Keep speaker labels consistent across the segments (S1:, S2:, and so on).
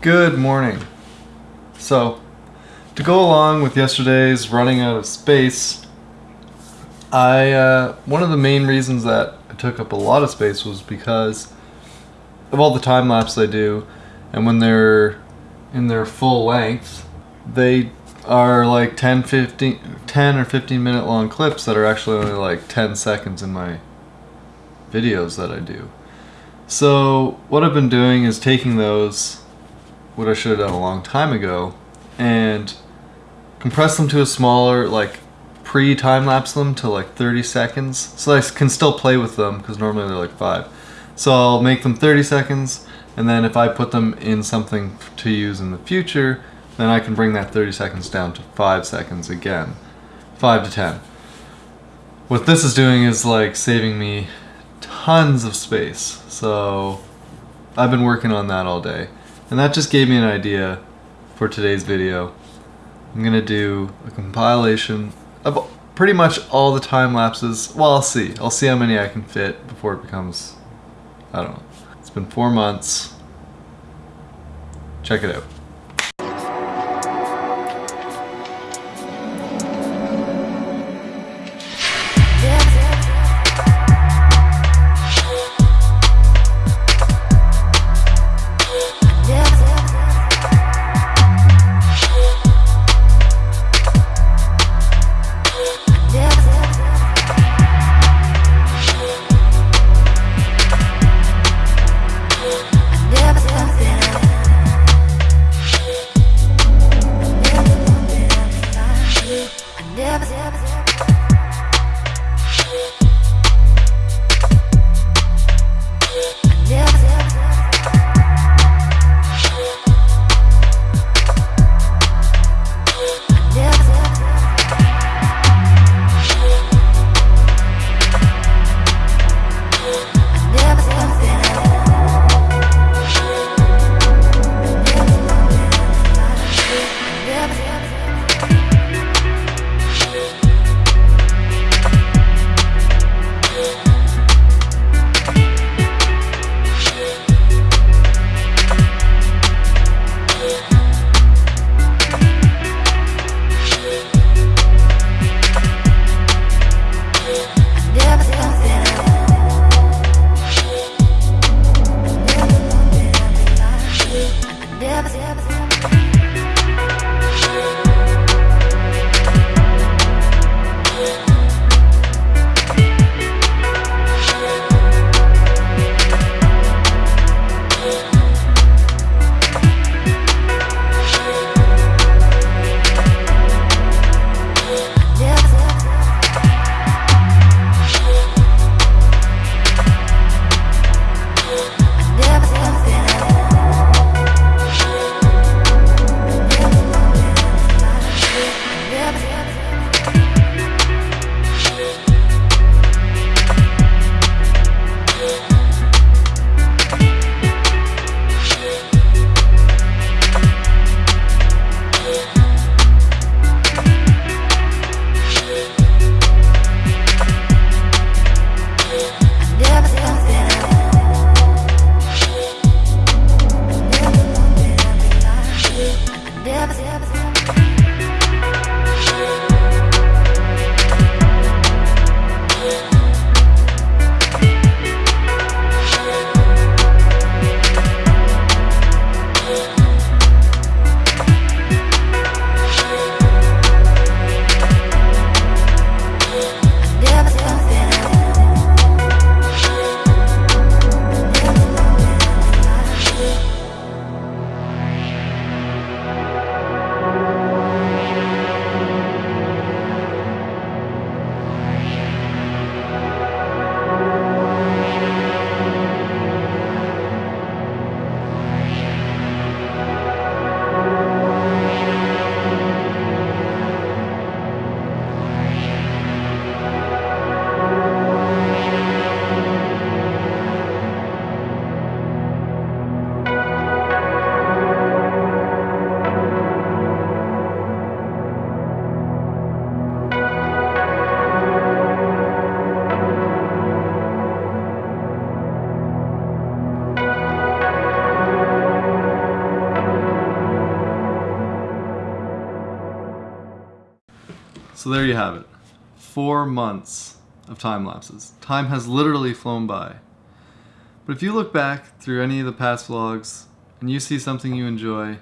S1: Good morning. So, to go along with yesterday's running out of space, I uh, one of the main reasons that I took up a lot of space was because of all the time lapse I do, and when they're in their full length, they are like 10, 15, 10 or 15 minute long clips that are actually only like 10 seconds in my videos that I do. So what I've been doing is taking those, what I should have done a long time ago, and compress them to a smaller, like pre-time lapse them to like 30 seconds. So I can still play with them because normally they're like five. So I'll make them 30 seconds and then if I put them in something to use in the future, then I can bring that 30 seconds down to five seconds again. Five to 10. What this is doing is like saving me tons of space. So I've been working on that all day. And that just gave me an idea for today's video. I'm gonna do a compilation of pretty much all the time lapses. Well, I'll see. I'll see how many I can fit before it becomes, I don't know. It's been four months. Check it out. So there you have it. Four months of time lapses. Time has literally flown by. But if you look back through any of the past vlogs and you see something you enjoy,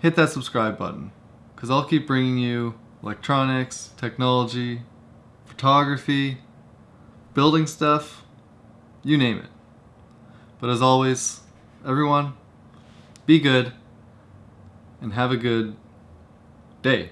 S1: hit that subscribe button because I'll keep bringing you electronics, technology, photography, building stuff, you name it. But as always, everyone, be good and have a good day.